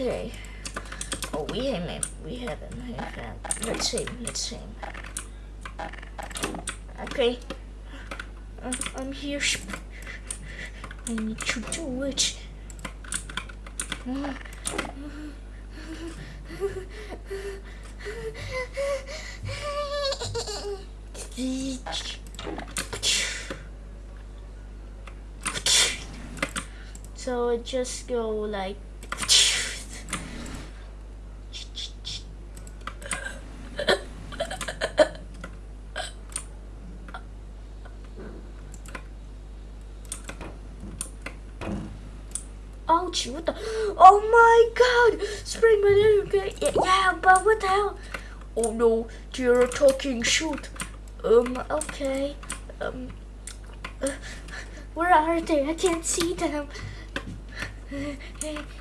Okay. Oh, we haven't. We haven't. We haven't. Let's see. Let's see. Okay. Uh, I'm here. I need to do it. So it just go like Ouch, what the? Oh my god! Spring Bonnie. Yeah, yeah, but what the hell? Oh no, you're talking shoot. Um, okay. Um, uh, where are they? I can't see them. Hey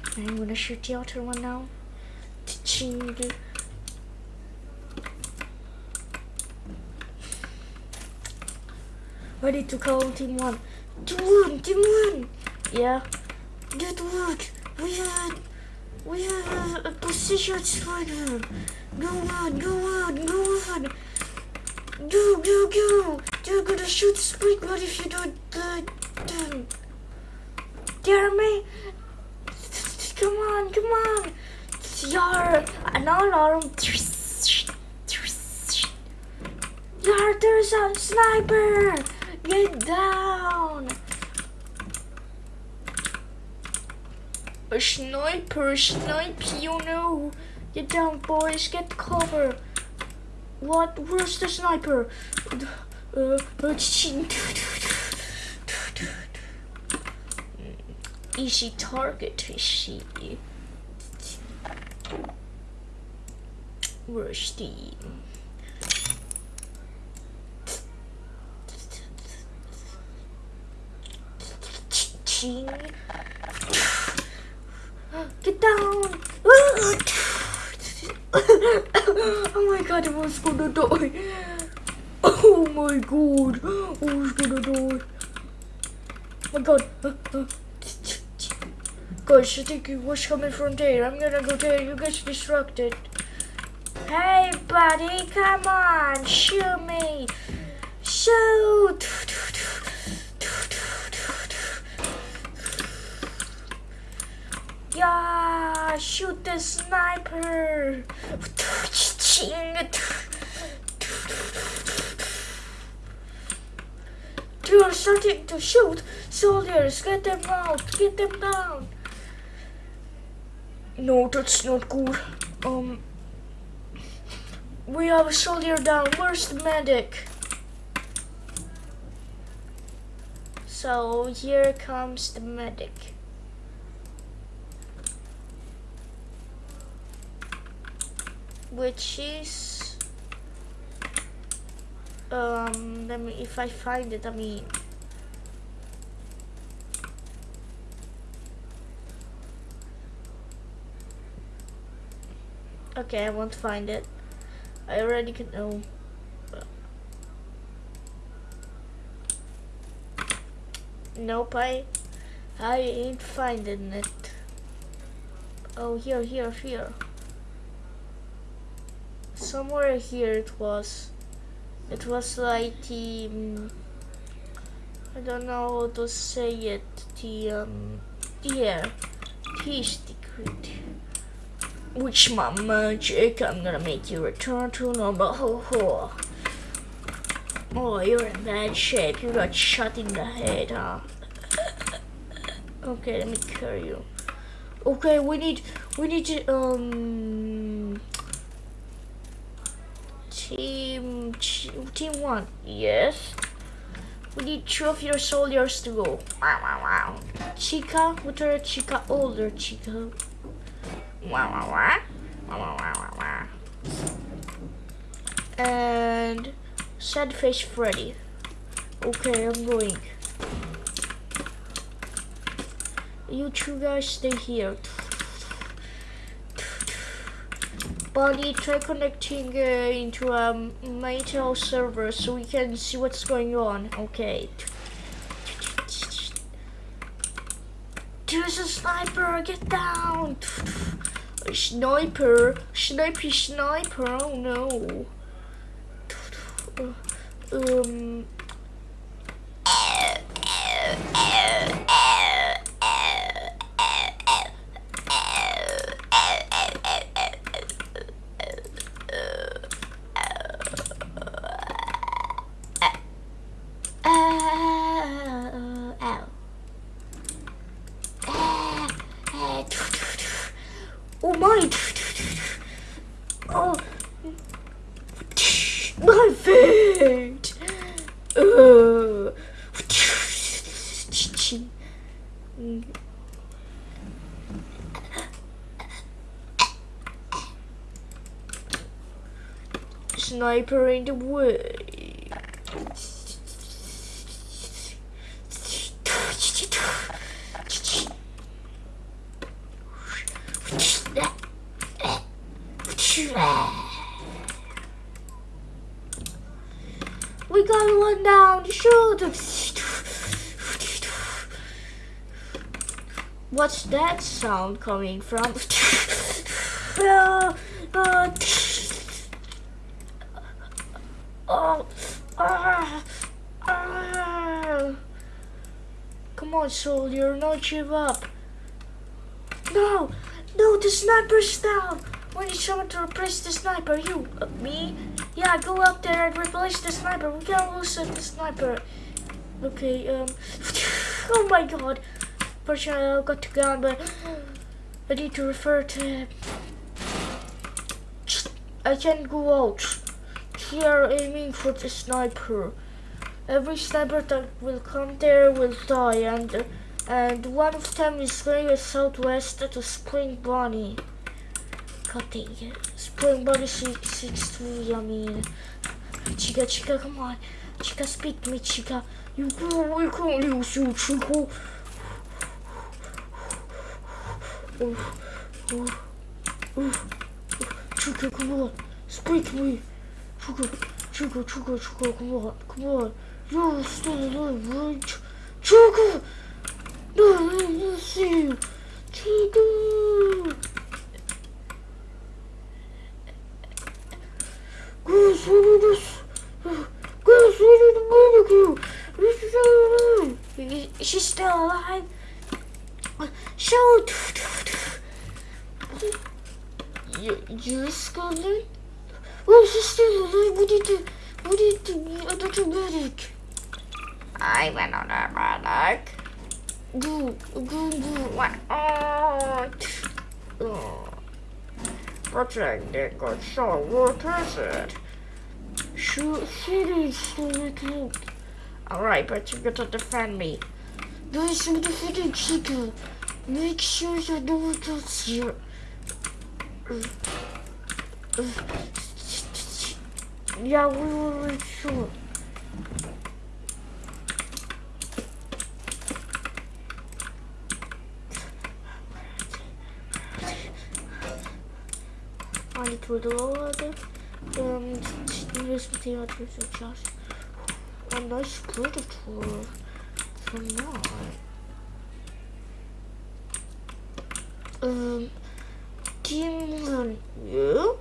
I'm gonna shoot the other one now. Ching. Ready to call team one. Team one, team one. Yeah. Good work. We have, we have a position spider. Go on, go on, go on. Go, go, go. You're gonna shoot but if you don't good. Dare me? Come on, come on. Yar, an alarm. Yar, there's a sniper. Get down. A sniper, a snipe, you know. Get down, boys, get cover. What? Where's the sniper? Uh, easy target, is she? Where's the... Ching. Get down! oh my god, I was gonna die. Oh my god, I was gonna die. Oh my god. Guys, I think it was coming from there. I'm gonna go there. You guys distracted. Hey, buddy, come on, shoot me. Shoot! Yeah, shoot the sniper. You are starting to shoot soldiers. Get them out. Get them down. No, that's not good. Um, we have a soldier down. Where's the medic? So here comes the medic. Which is um let me if I find it I mean okay I won't find it. I already can know nope I I ain't finding it. Oh here here here somewhere here it was. It was like the um, I don't know how to say it the um yeah the secret which my magic I'm gonna make you return to normal. Ho ho. Oh you're in bad shape. You got shot in the head huh? Okay let me carry you. Okay we need we need to um Team team one, yes. We need two of your soldiers to go. Wow, wow, wow. Chica, what are Chica? Older Chica. Wow, wow, wow. Wow, wow, wow, wow, And sad face Freddy. Okay, I'm going. You two guys stay here. Buddy, try connecting uh, into a Maytel server so we can see what's going on. Okay. There's a sniper, get down! Sniper, sniper, sniper. Oh no. Um. Uh, ow. Uh, uh, Oh my! Oh, my feet! Uh. Sniper in. We got one down. Shoot! What's that sound coming from? Uh, uh, oh, ah, ah. Soldier, not give up. No, no, the sniper's down. We need someone to replace the sniper. You, uh, me? Yeah, go up there and replace the sniper. We can't lose the sniper. Okay, um, oh my god. Fortunately, I got to gun, but I need to refer to. I can't go out. They are aiming for the sniper. Every sniper that will come there will die, and and one of them is going southwest to Spring Bonnie. Cutting Spring Bonnie 663, I mean. Chica, Chica, come on. Chica, speak me, Chica. You go, can't lose you, Chica. Oh. Chica, come on. Speak me. Chica, Chica, Chica, Chica, come on, come on. Alive, right? Chica! No, don't see you. Chica! Guys, what is this? Is alive. She's still alive. Shoot! You, you're scared? Oh, she's still alive. What did you, what did you, I don't know medic. I went on a medic. Go, go, go. What? Oh. oh. Protecting good so what is it? Shoot, stupid kid. Alright, but you gotta defend me. Guys, I'm defending Chica. Make sure you what else here. Yeah, we will make sure. Need to reload and use the theater to just a nice predator from now. Um, one, yeah?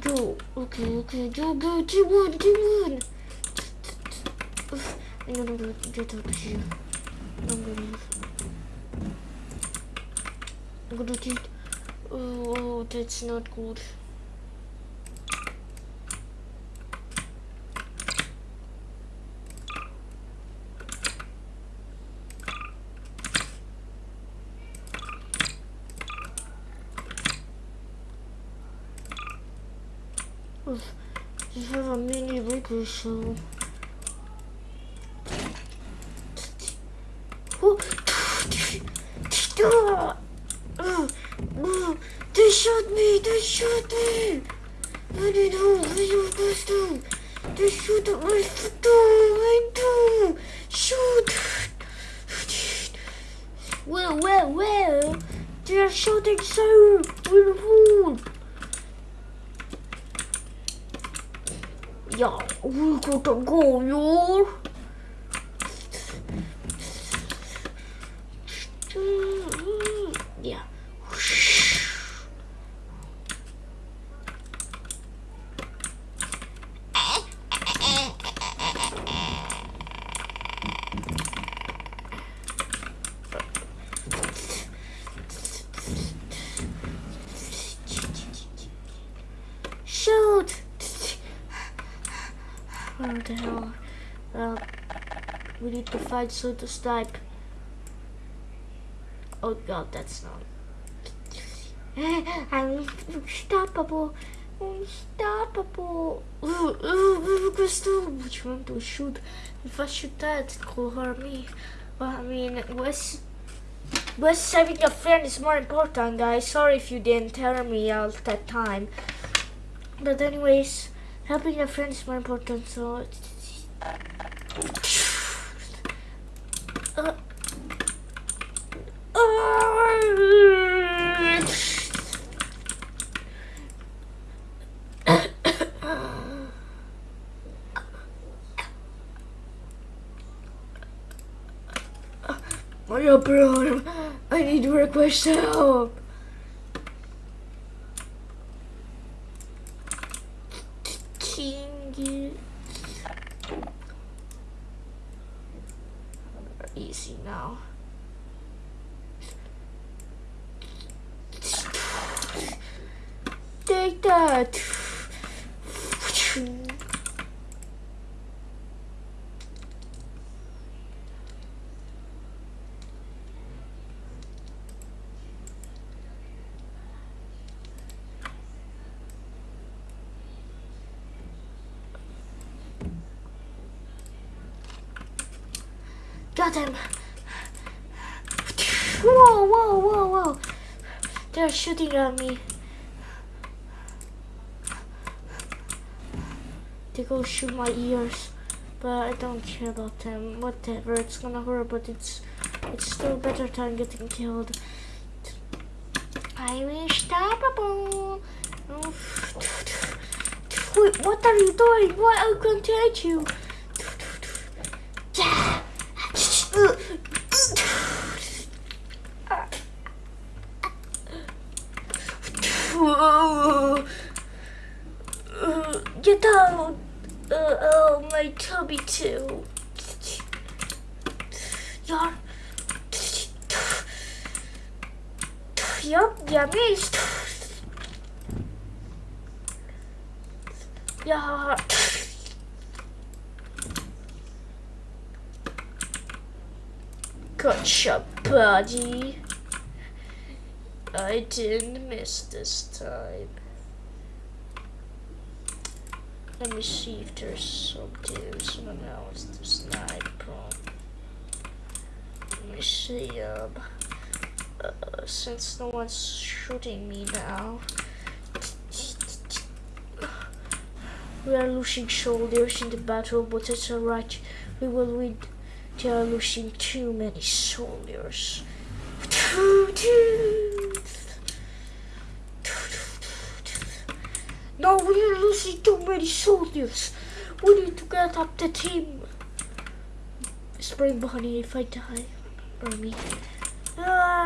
Go, okay, okay, go, go, team one. I'm gonna go get up here. I'm gonna leave. I'm gonna get. Oh, that's not good. You have a Oh, they shot me! They shot me! I what you were supposed to. They shot at my door! My door! Shoot! Well, well, well! They are shooting so with a fool! Ja, we gotta go, y'all. Yeah. Where the hell? Well, so to snipe. Oh god, that's not. I'm unstoppable. Unstoppable. Ooh, ooh, ooh, Crystal, which one to shoot? If I shoot that, it could hurt me. Well, I mean, was was saving your friend is more important, guys. Sorry if you didn't tell me all that time. But anyways, helping your friend is more important. So. Uh, My upper arm. I need to request help. Easy now. Take that. Got him. Whoa, whoa, whoa, whoa. They're shooting at me. They go shoot my ears. But I don't care about them. Whatever, it's gonna hurt, but it's it's still better than getting killed. I'm unstoppable. Wait, what are you doing? What? I can't hit you. Yeah. Get out! Uh, oh, my tummy too. Yeah. Yup, yummy. Yeah. Gotcha, buddy. I didn't this time. Let me see if there's something someone else to snipe from. Let me see, um, uh, since no one's shooting me now. We are losing soldiers in the battle, but it's alright. We will win. They are losing too many soldiers. No, we are losing too many soldiers. We need to get up the team. Spring Bunny, if I die, or me. Ah!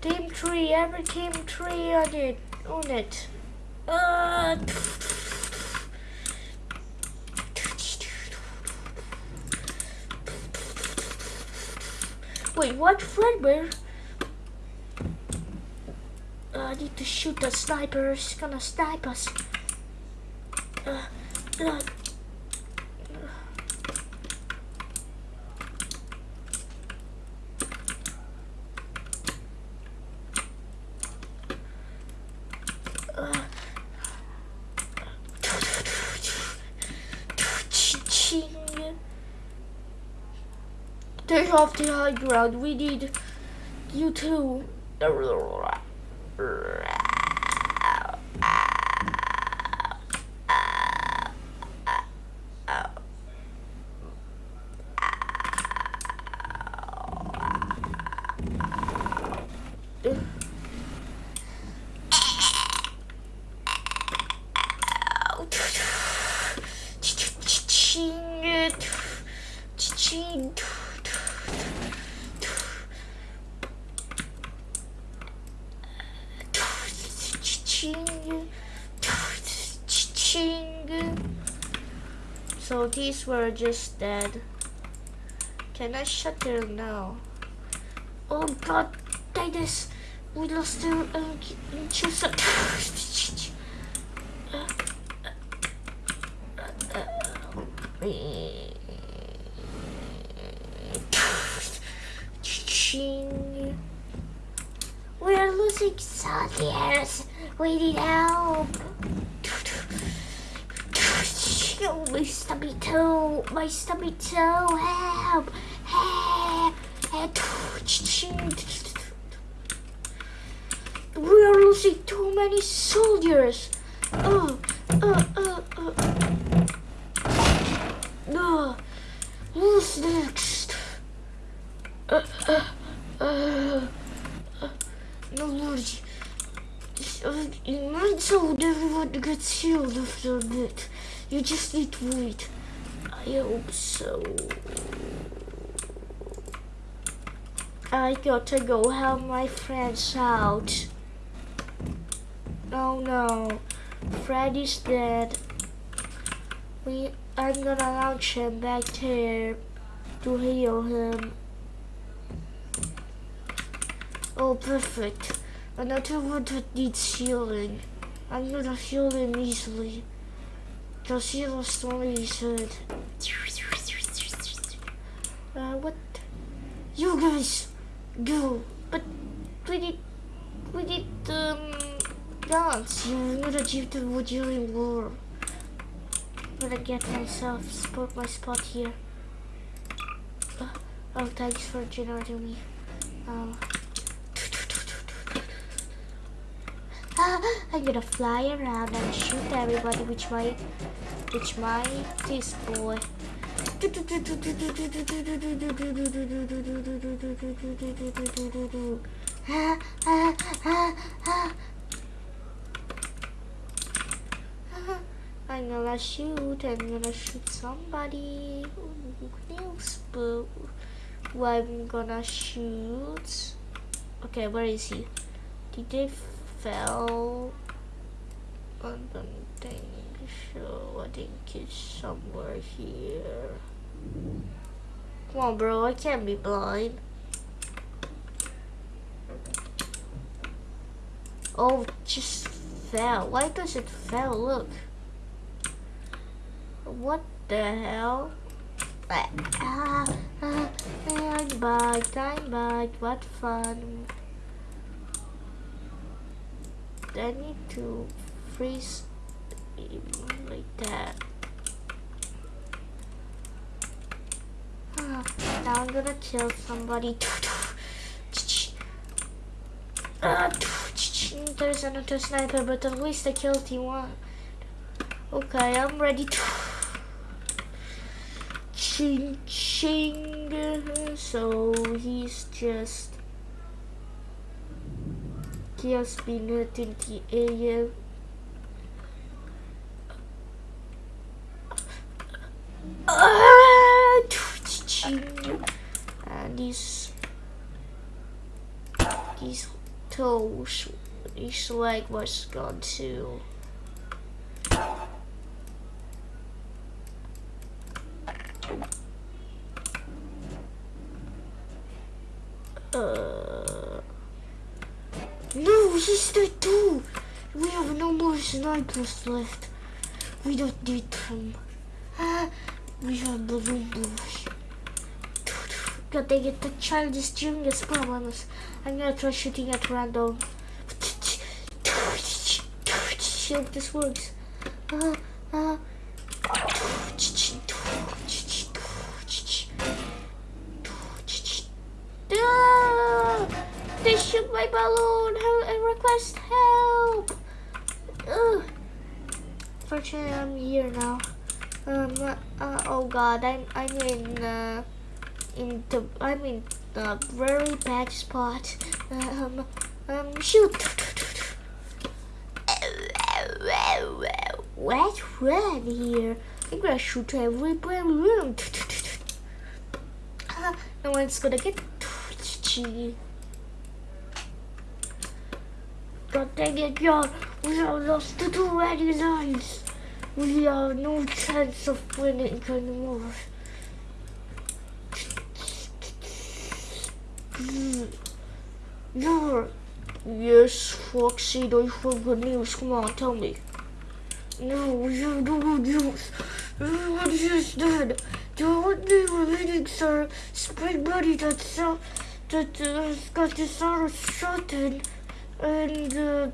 Team 3, every team 3 on it. On it. Ah! Wait, what Fredbear? Uh, I need to shoot the sniper. He's gonna snipe us. Uh, uh, Take off the high ground. We need you to. So these were just dead. Can I shut her now? Oh god, Titus! We lost her um, choose We're losing soldiers! We need help! My stomach toe. Help. Help. We are losing too many soldiers. Oh, uh, uh, uh. No. Who's next? Uh, uh, uh, uh, no, Lord. Uh, might so everyone gets healed after a bit. You just need to wait. I hope so. I gotta go help my friends out. Oh no, Freddy's dead. We, I'm gonna launch him back there to heal him. Oh, perfect. Another one that needs healing. I'm gonna heal him easily. Because he lost all his head. Uh, what? You guys! go. But we did, we did um, dance. You would achieve the Wojiri war. Gonna get myself spot my spot here. Uh, oh, thanks for generating me. Um, I'm gonna fly around and shoot everybody with my, with my this. I'm gonna shoot, I'm gonna shoot somebody. Who else? But who I'm gonna shoot? Okay, where is he? Did they fell? Don't think so. I think it's somewhere here. Come on, bro. I can't be blind. Oh, just fell. Why does it fell? Look. What the hell? Ah, ah, I'm back. I'm back. What fun. I need to freeze like that. now I'm gonna kill somebody. Uh, there's another sniper, but at least I killed him one. Okay, I'm ready to. Ching ching. So he's just just been hit in the area. and these these toes his leg was gone too uh no he's dead too we have no more snipers left we don't need them ah, we have balloon blues God dang it, the child is genius problems. I'm gonna try shooting at random. If this works. Uh, uh. They shoot my balloon. I request help. Ugh. Here now. Um. Uh, oh God, I'm I'm in. Uh, in the I'm in the very bad spot. Um, um, shoot. What's red here? I'm gonna shoot every room. Uh, no one's gonna get. God dang it, y'all. We have lost the two red lines. We have no chance of winning anymore. Yes, Foxy, do you have good news? Come on, tell me. No, you have no good news. Everyone is dead. The only remaining sir, spring buddy that's uh, that uh, got this arrow shot in, and uh,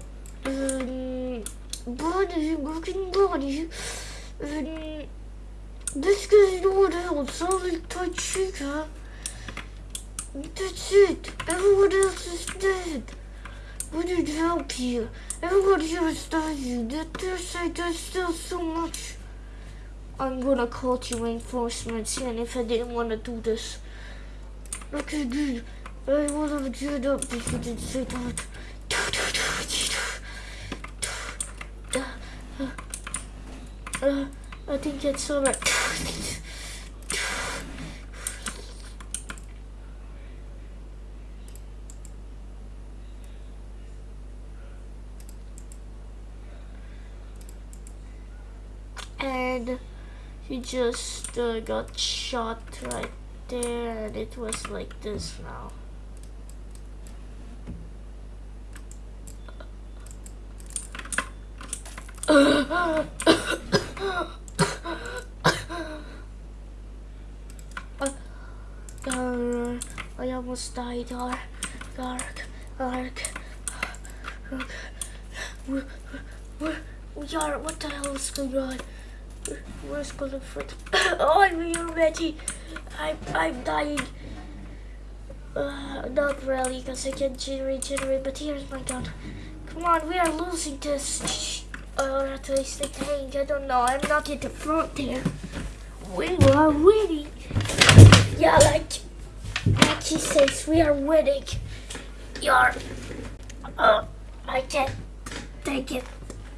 um, working body, and this guy's no one else, only Toy Chica. That's it. Everyone else is dead. We need help here. Everyone here is dying. That their side there's still so much. I'm gonna call to reinforcements and if I didn't want to do this. Okay, dude. I would have geared up if you didn't say that. Uh, I think that's alright. and he just uh, got shot right there and it was like this now uh, I almost died, Ark, Ark, Ark, Ark. Where, where, we are, what the hell is going on? Where's Golden Fruit? oh, I'm ready. I'm, I'm dying. Uh, not really, because I can't regenerate, but here's my gun. Come on, we are losing this. Or at least I think, I don't know. I'm not in the front there. We are winning. Yeah, like he says, we are winning. You're, uh, I can't take it.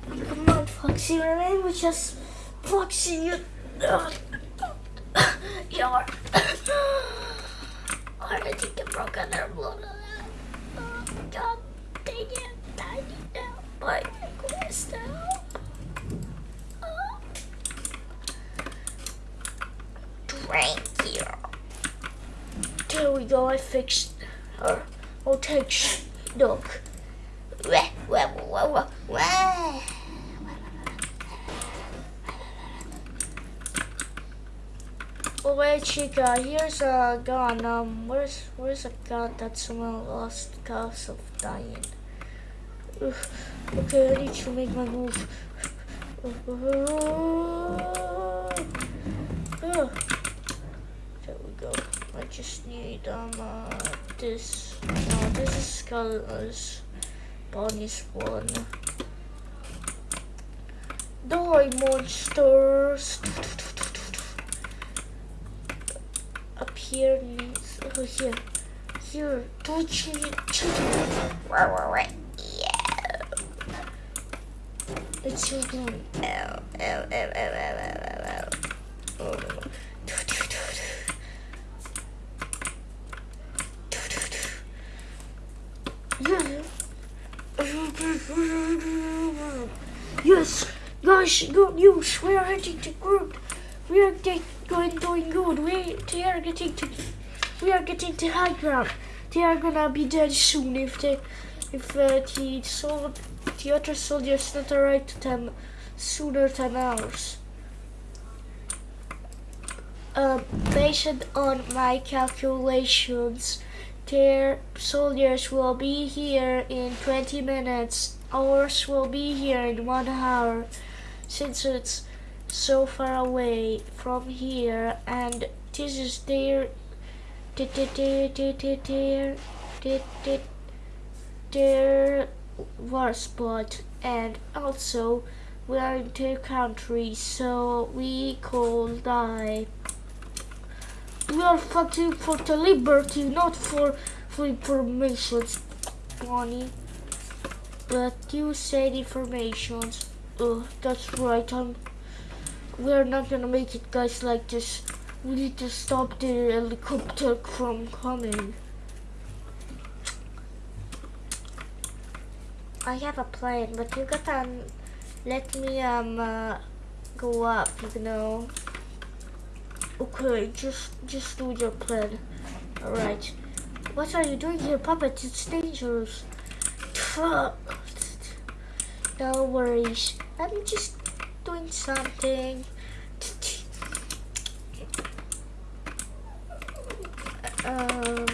Come on, Foxy, man, we just Foxy, you. Uh, you're. I think I broke another blood. Oh, it. I need help. There we go, I fixed her. Oh, take look. Oh wait, Chica, here's a gun. Um, where's where's a gun that someone lost because of dying? Okay, I need to make my move. I just need um uh, this. No, this is Scarlet's Bonnie's one. Die monsters! Up here needs oh here. Here, touch me, Yeah. It's your gun. Ow, ow, ow, ow, ow, ow, ow, ow. Yes, guys, good news. We are heading to group. We are going doing good. We they are getting to we are getting to high ground. They are gonna be dead soon if they if uh, the sol the other soldiers not arrive to them sooner than ours. Uh, based on my calculations, soldiers will be here in 20 minutes. Ours will be here in one hour. Since it's so far away from here and this is their their their war spot and also we are in two countries so we could die we are fighting for the liberty not for for information Bonnie but you said informations oh that's right I'm we're not gonna make it guys like this. We need to stop the helicopter from coming. I have a plan, but you gotta um, let me um uh, go up, you know. Okay, just just do your plan. Alright. What are you doing here, puppet? It's dangerous. No worries. I'm just doing something. Um,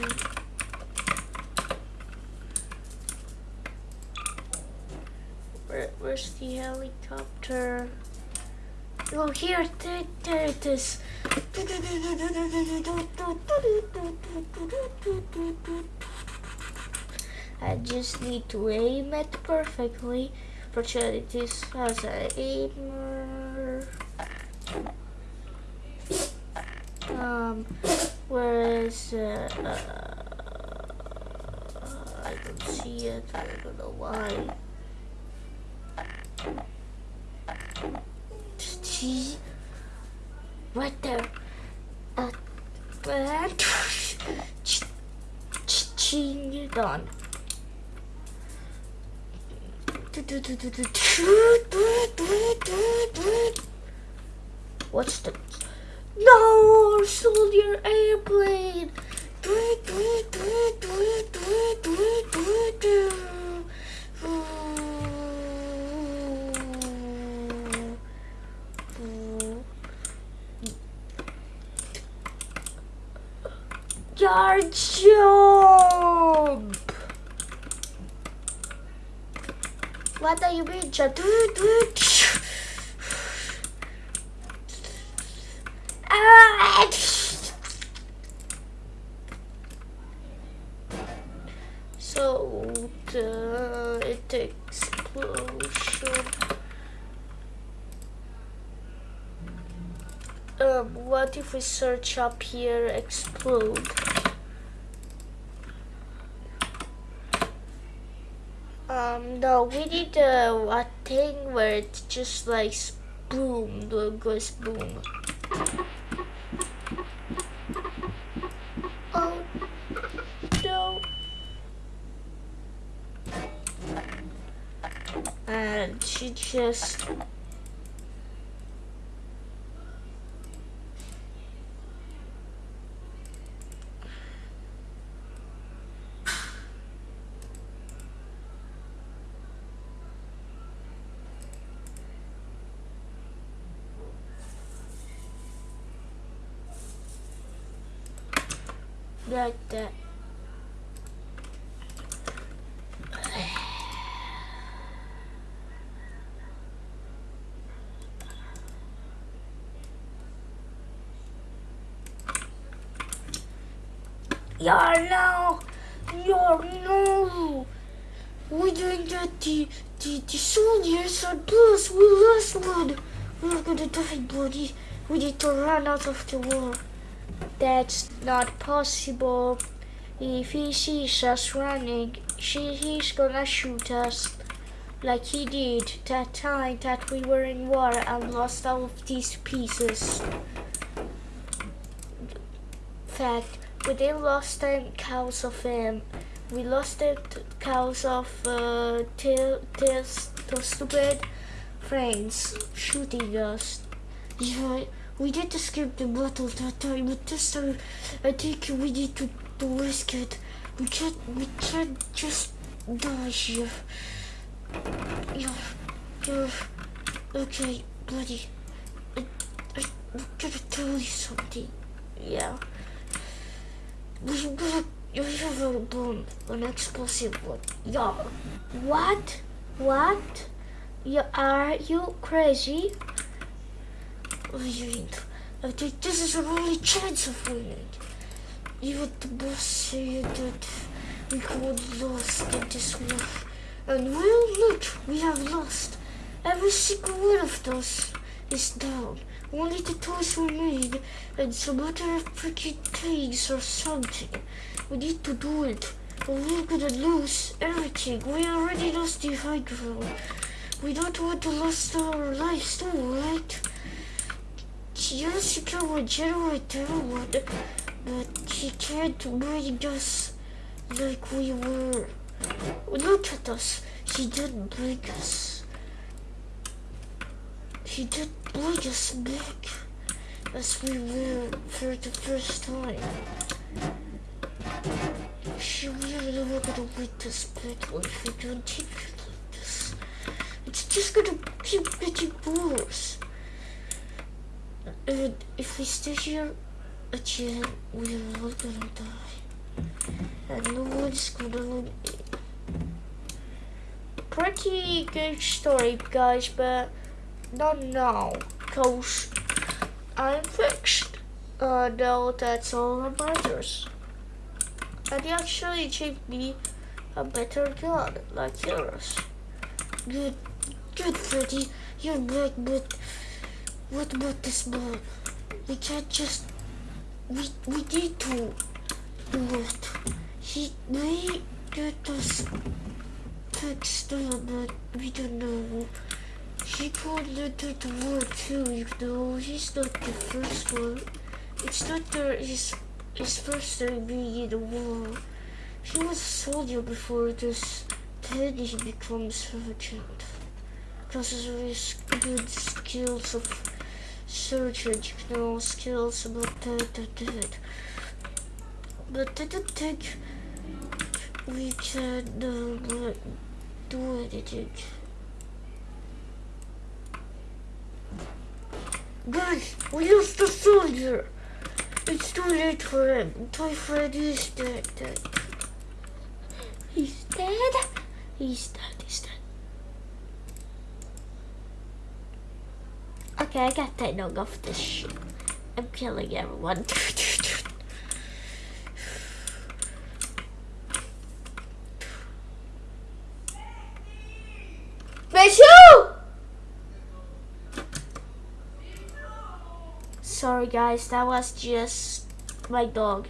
where's the helicopter? Oh, here, there, there it is. I just need to aim it perfectly. Opportunities as an aimer. Um, whereas uh, uh, I don't see it. I don't know why. See, right there. Uh, and ching on. What's the no soldier airplane? Yard jump! What are you? Ah! So the it explosion. Um, what if we search up here explode? Um, no, we need a, a thing where it just like boom, goes boom. Oh, no. And she just like that. Yeah, no, yeah, no. We didn't get the, the, the soldiers are plus we lost one. We're gonna die, buddy. We need to run out of the war. That's not possible. If he sees us running, she, he's gonna shoot us. Like he did that time that we were in war and lost all of these pieces. Fact, we didn't lost ten cows of him. We lost the cows of uh, till, till, till stupid friends shooting us. Yeah, we did escape the battle that time, but this time I think we need to, to risk it. We can't, we can't just die here. Yeah, yeah. Okay, buddy. I, I, I'm gonna tell you something. Yeah. A an explosive one. Yeah. What? What? You, are you crazy? I think this is our only chance of winning. Even the boss said that we got lost in this war. And well, look, we have lost. Every single one of those is down. Only the toys remain and some other freaking things or something. We need to do it. We're gonna lose everything. We already lost the high ground. We don't want to lose our lives too, right? Yes, you can regenerate everyone, but you can't bring us like we were. Look at us. She didn't bring us. He did bring us back as we were for the first time. She really never gonna win this battle if we don't take it like this. It's just gonna keep getting worse. And if we stay here, again, we're all gonna die. And no one's gonna live. Pretty good story, guys, but not now, cause I'm fixed. Uh, now that's all that matters. And he actually achieved me a better gun, like yours. Good, good, Freddy. You're good, but what about this bomb? We can't just. We we need to do it. He may get us fixed but we don't know. He could enter the war too, you know. He's not the first one. It's not the, his his first time being in the war. He was a soldier before this. Then he becomes sergeant. Because of his good skills of surgeon, you know, skills about that, that, that. But I don't think we can uh, do anything. Guys, we lost the soldier. It's too late for him. Toy Freddy is dead, dead. He's dead? He's dead, he's dead. Okay, I got that knock off this shit. I'm killing everyone. Sorry guys, that was just my dog.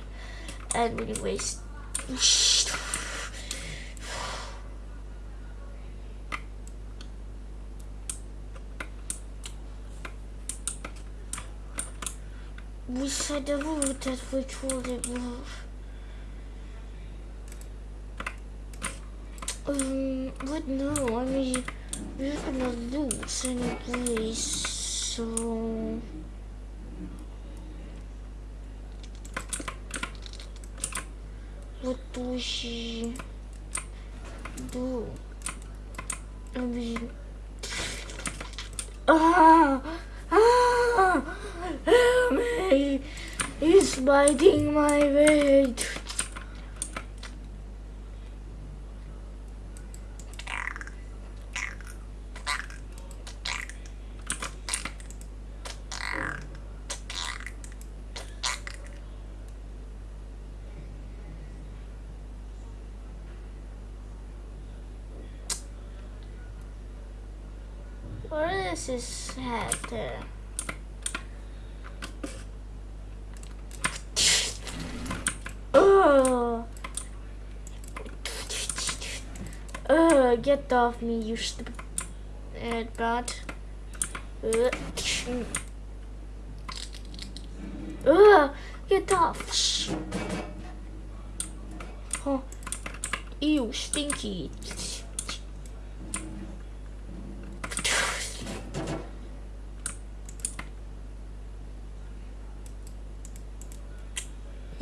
And anyways. We said the route that we told it move. Um, but no, I mean, we're gonna lose anyways, so... What do she do? I. Ah! Ah! Help me! He's biting my weight. What is his head? Oh. Uh, get off me, you stupid. Uh, uh, get off. Oh, ew, stinky.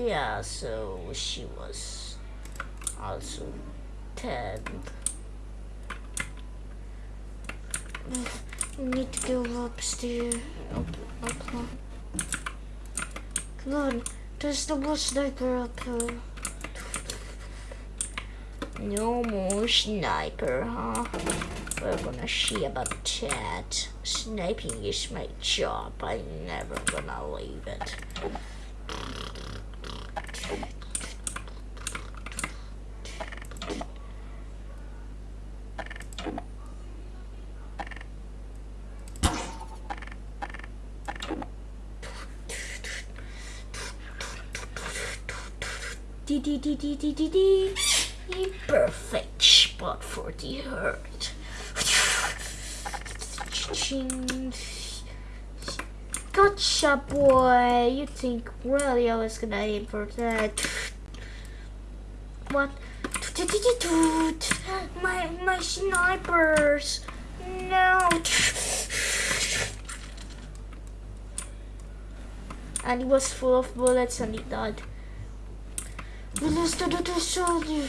Yeah, so she was also 10. We need to go upstairs. Up, up, up. Come on, there's no more sniper up here. No more sniper, huh? We're gonna see about that. Sniping is my job. I'm never gonna leave it. Dee. A perfect spot for the hurt. Gotcha, boy. You think really I was gonna aim for that? What? My my snipers. No. And he was full of bullets and he died. Wylazł do We szali.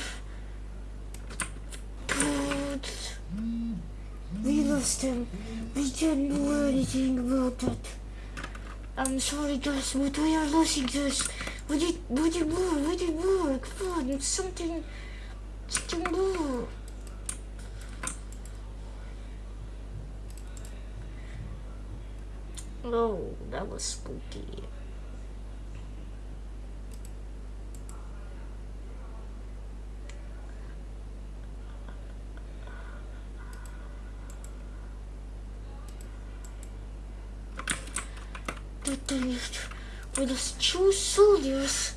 Wylazłem. Wyciągnął anything about it. I'm sorry guys, but we are losing this. We did, we did more, we did more. Come on, it's something, something more. Oh, that was spooky. With us two soldiers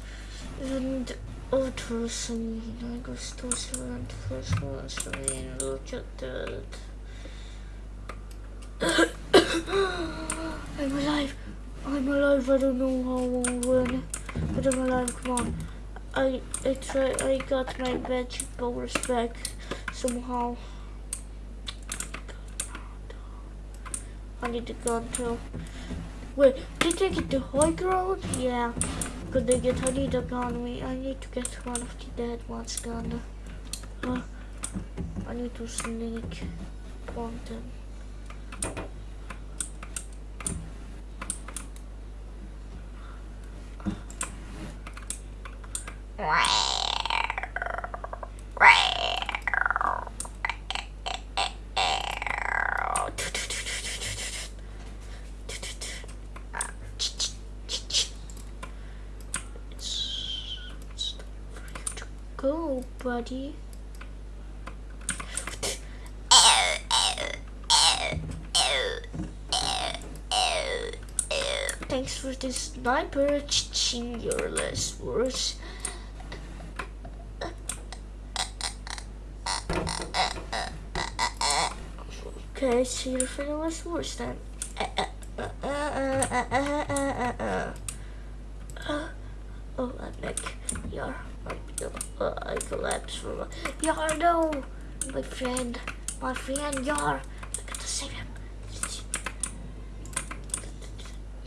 and others and I guess those around first ones I mean look at that I'm alive. I'm alive. I don't know how when but I'm alive. Come on. I I try I got my magic powers back somehow. I need to go to Wait, did they get the high ground? Yeah. Could they get dog on me? I need to get one of the dead ones gone. Uh, I need to sneak on them. go, buddy. Thanks for this sniper. Ching your last words. Okay, see you for the last words then. my friend, my friend, you're. gotta save him.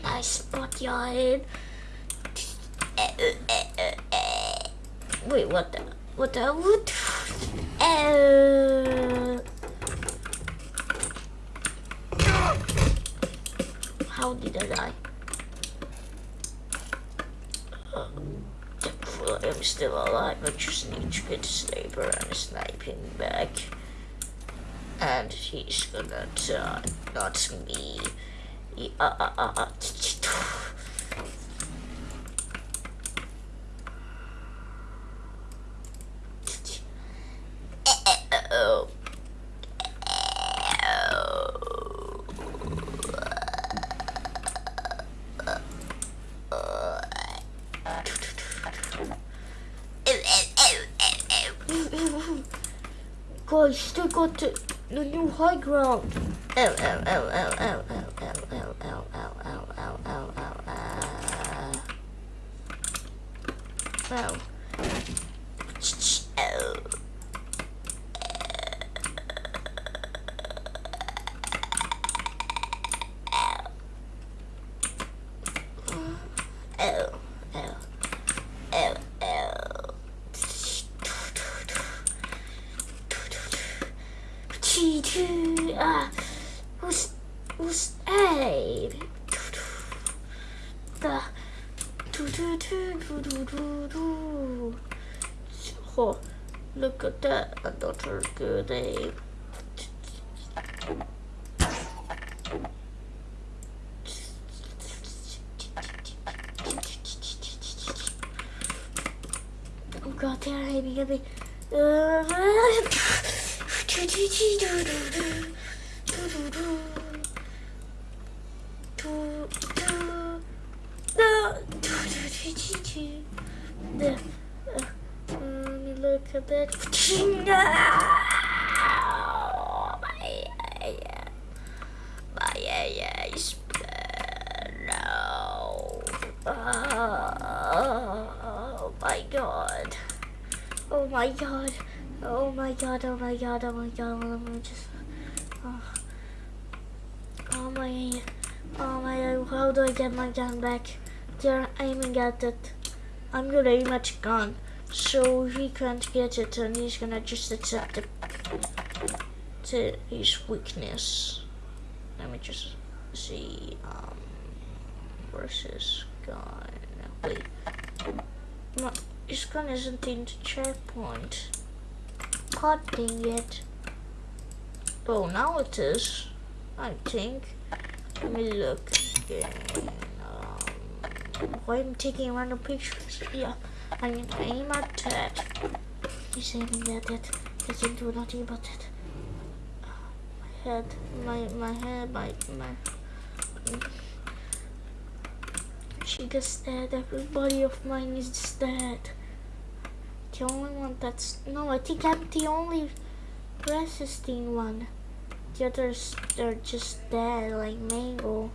Nice spot you're in. Wait, what the? What the? What? Oh. Still alive. I just need to get a sniper and sniping back. And he's gonna die, not me. Yeah, uh, uh, uh, uh. Guys, still got the, the new high ground. Ow, ow, ow, ow, ow, ow, ow, ow, ow, ow, ow, ow, ow, ow, ow. Ow. Ow. My god, oh my god, oh my god, just, oh, oh my, oh my, how do I get my gun back? They're aiming at it. I'm gonna aim at gun, so he can't get it and he's gonna just accept it to his weakness. Let me just see, um, his gun? Wait. My, his gun isn't in the checkpoint. Dang it. Oh, now it is. I think. Let me look again. Um, why am I taking random pictures? Yeah, I mean, aim at that. He's aiming at it. He can do nothing about it. My head, my my head, my my. She just dead. Everybody of mine is dead. The only one that's no, I think I'm the only resisting one. The others they're just dead, like Mangle.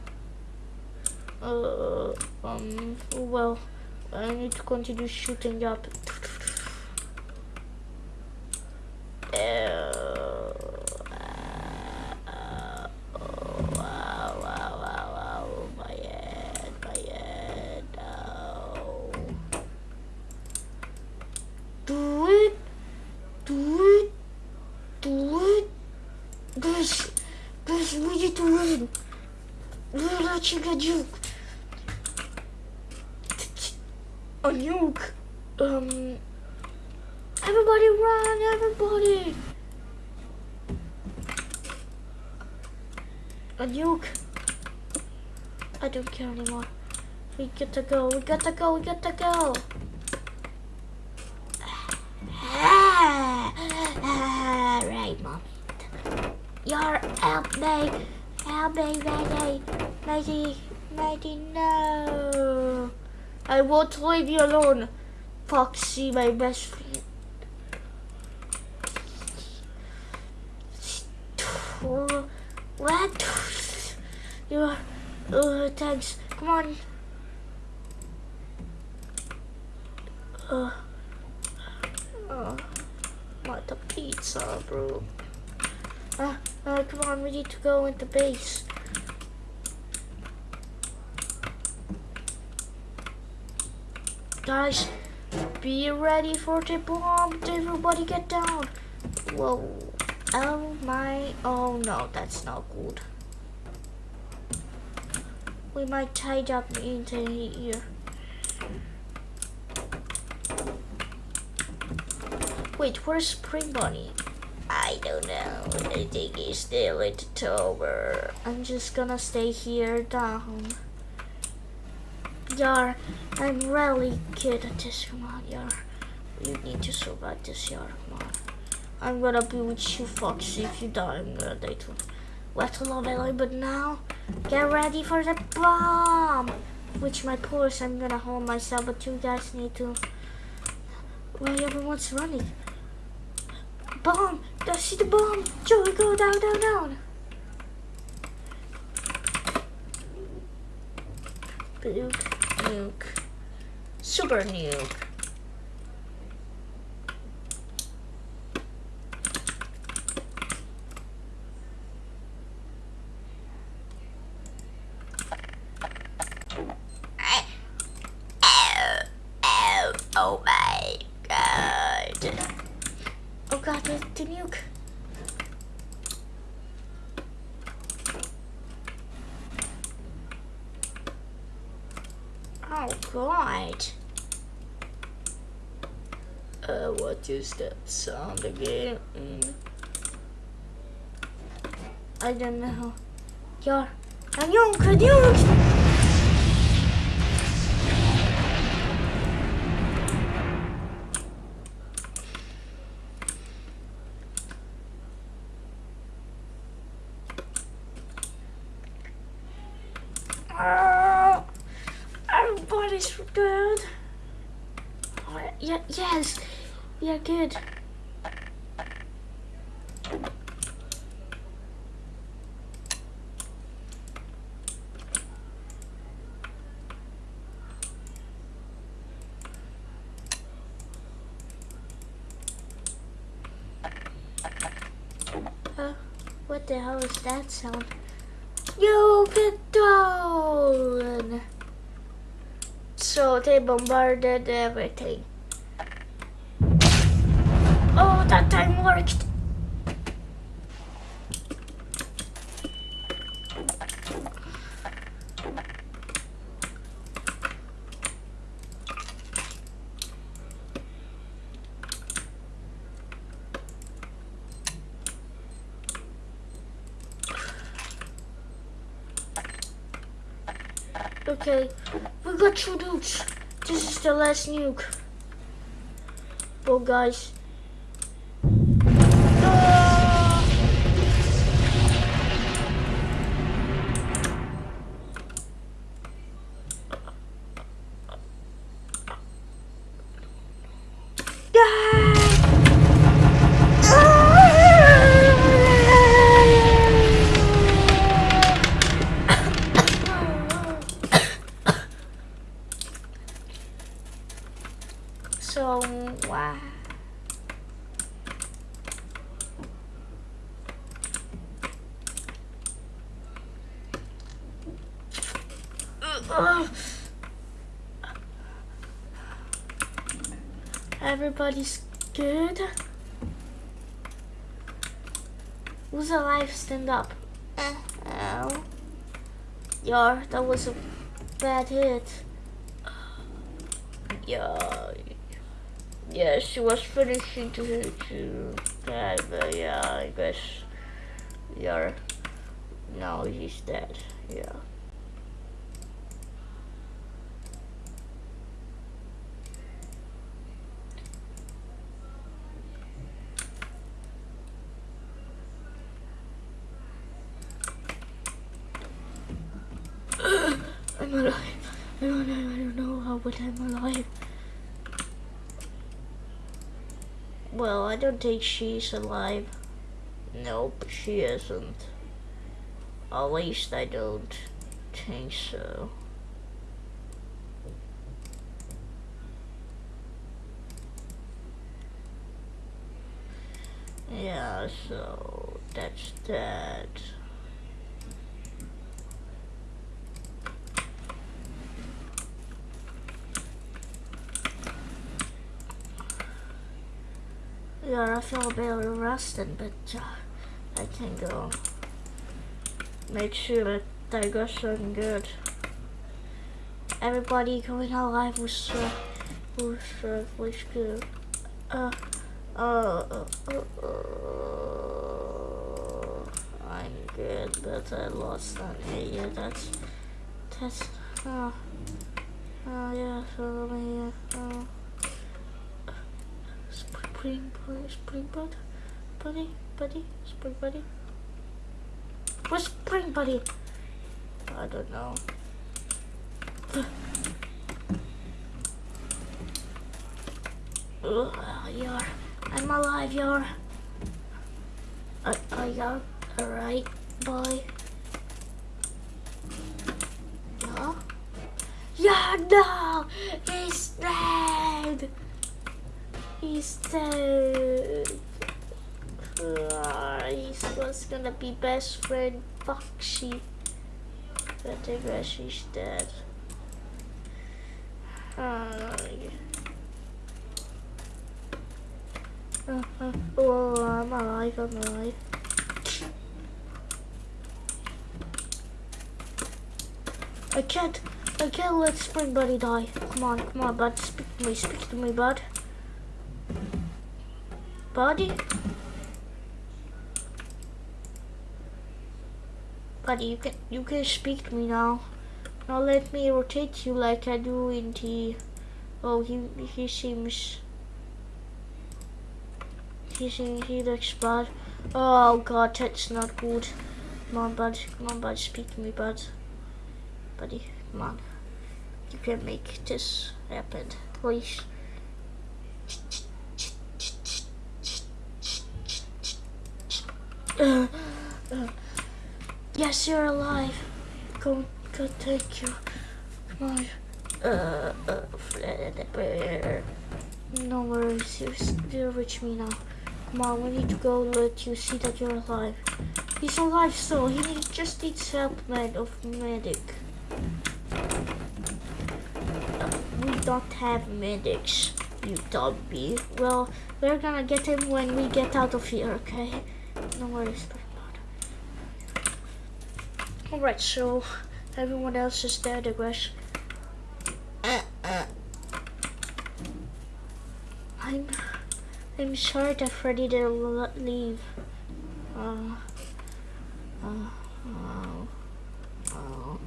Uh, um, well, I need to continue shooting up. a nuke. Um, everybody run, everybody. A nuke. I don't care anymore. We get to go, we got to go, we got to go. right, mom. You're help me. Help me, Maggie. Maggie, Maggie, no. I won't leave you alone, Foxy, my best friend. What? You are. Uh, thanks. Come on. Uh, uh, what a pizza, bro. Uh, uh, come on, we need to go into base. Guys, be ready for the bomb. Everybody get down. Whoa. Oh my. Oh no, that's not good. We might tie up into here. Wait, where's Spring Bonnie? I don't know. I think he's still at the tower. I'm just gonna stay here down. Yar, I'm really good at this. Come on, Yar. You need to survive this, Yar. Come on. I'm gonna be with you, Foxy. If you die, I'm gonna die too. What a love but now, get ready for the bomb! Which my pulse, I'm gonna hold myself, but you guys need to. Well, everyone's running. Bomb! See the bomb! Joey, go down, down, down! Nuke nuke. Super nuke. Oh my god. The, the nuke. Oh god. Uh, what is that sound again? Mm. I don't know. Ja, een jongen, jongens! good. What the hell is that sound? You get down! So they bombarded everything that time worked. Okay, we got two nukes. This is the last nuke. Well, guys, Everybody's good. Who's alive? Stand up. Ow. Yeah, that was a bad hit. Yeah. Yeah, she was finishing to to that, but yeah, I guess yeah. Now he's dead. Yeah. I'm alive. I don't know. I don't know how, but I'm alive. Well, I think she's alive. Nope, she isn't. At least I don't think so. Yeah, so that's that. Yeah, I feel a bit rested, but uh, I can go make sure that I got something good. Everybody going out live was uh, was uh, was good. Uh, uh, uh, uh, uh, I'm good, but I lost on it. Yeah, that's that's. Uh, uh, yeah. So let me. Uh, Spring, buddy, spring bud, buddy, buddy, spring buddy. Where's spring buddy? I don't know. You're, I'm alive, you're. I, I got alright, boy. Yeah? Yeah, no! He's dead! He's dead. He's was gonna be best friend Foxy. But I guess she's dead. Uh, uh, oh, I'm alive, I'm alive. I can't, I can't let Spring Buddy die. Come on, come on, bud, speak to me, speak to me, bud buddy. Buddy, you can you can speak to me now. Now let me rotate you like I do in the. Oh, he he seems. He seems he looks bad. Oh God, that's not good. Come on, bud. Come on, bud. Speak to me, bud. Buddy, come on. You can make this happen, please. Uh, uh, yes, you're alive. Go, go, thank you. Come on. Uh, uh, no worries, you still reach me now. Come on, we need to go let you see that you're alive. He's alive still, he need, just needs help, man, of medic. we don't have medics, you dummy. Well, we're gonna get him when we get out of here, okay? No worries. Alright, so everyone else is dead, I guess. I'm I'm sorry that Freddy didn't leave. Uh, uh, oh, oh,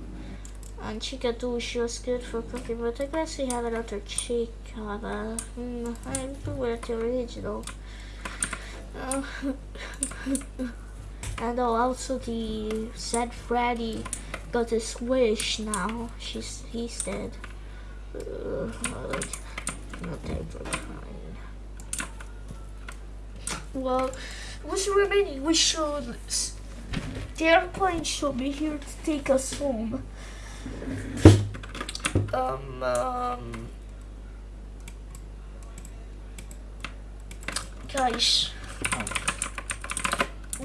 And Chica too, she was good for cooking, but I guess we have another Chica. But, mm, I do with the original. And also the said Freddy got his wish now. She's he's dead. Not. Well, what's remaining? We should. The airplane should be here to take us home. Um. um guys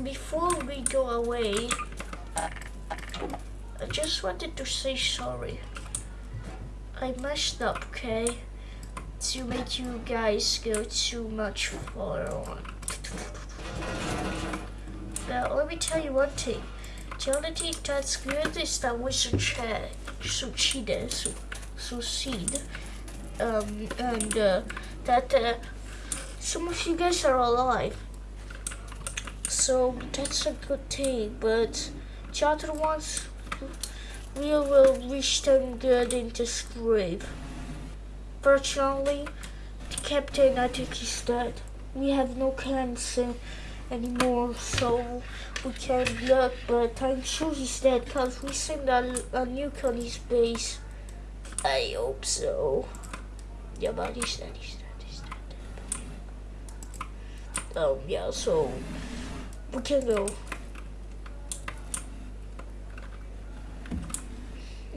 before we go away, I just wanted to say sorry. I messed up, okay? To make you guys go too much far on. Now, let me tell you one thing. The only thing that's good is that we succeed, succeeded, su succeed, um, and uh, that uh, some of you guys are alive so that's a good thing but the other ones we will wish them good in this grave. Fortunately the captain I think is dead. We have no cancer anymore so we can't look but I'm sure he's dead because we sent a, a nuke on his base I hope so. Yeah but he's dead he's dead he's dead. Um yeah so we can go.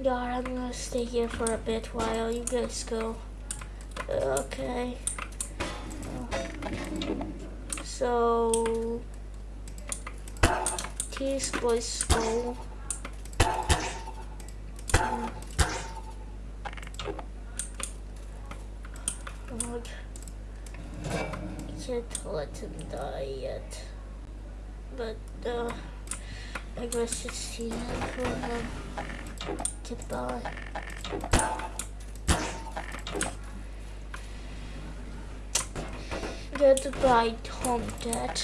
God, I'm gonna stay here for a bit while you guys go. Okay. So, these boys go. I can't let him die yet but uh, I guess it's end for him. Goodbye. Goodbye, Tom Dad.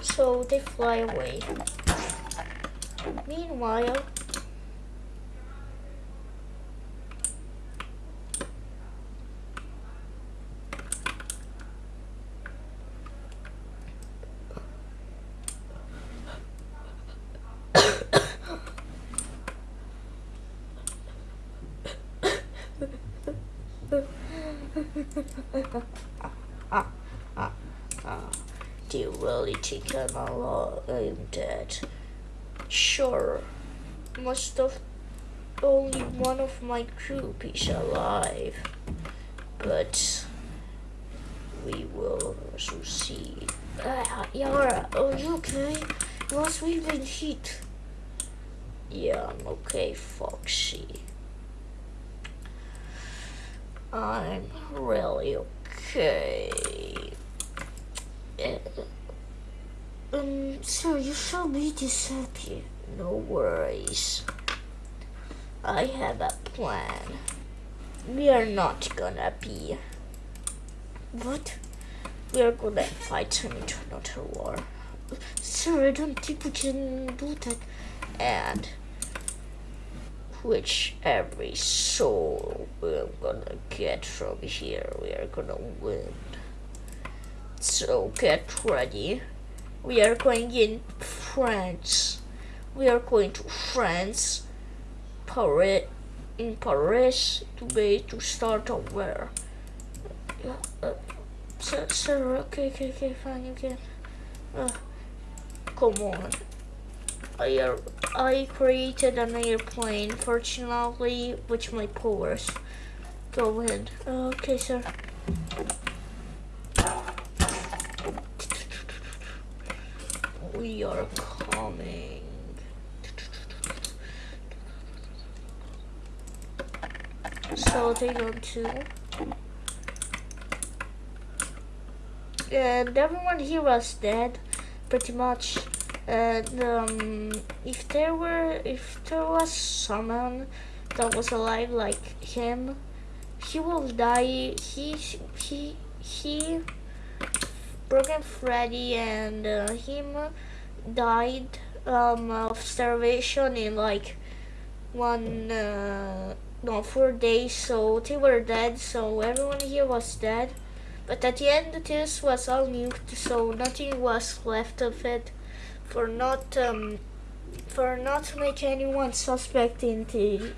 So they fly away. Meanwhile, Do you really think I'm alive? I'm dead. Sure. Most of only one of my group is alive. But we will succeed. Uh, Yara, are you okay? Last we've been hit. Yeah, I'm okay, Foxy. I'm really okay. Um, sir, you shall be dishappy. No worries. I have a plan. We are not gonna be. What? We are gonna fight an another war. Sir, I don't think we can do that. And which every soul we're gonna get from here, we are gonna win. So get ready. We are going in France. We are going to France, Paris, in Paris to be to start a war. Uh, sir, sir, okay, okay, okay, fine, okay. Uh, come on. I, I created an airplane, fortunately, with my powers. Go ahead. Okay, sir. We are coming. So they go to. And everyone here was dead, pretty much and um, if there were if there was someone that was alive like him he will die. He he he Broken Freddy and uh, him died um, of starvation in like one uh, no four days. So they were dead. So everyone here was dead. But at the end, this was all nuked, so nothing was left of it for not um, for not to make anyone suspect into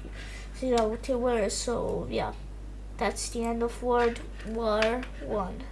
you know they were. So yeah, that's the end of World War One.